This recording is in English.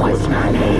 What's my name?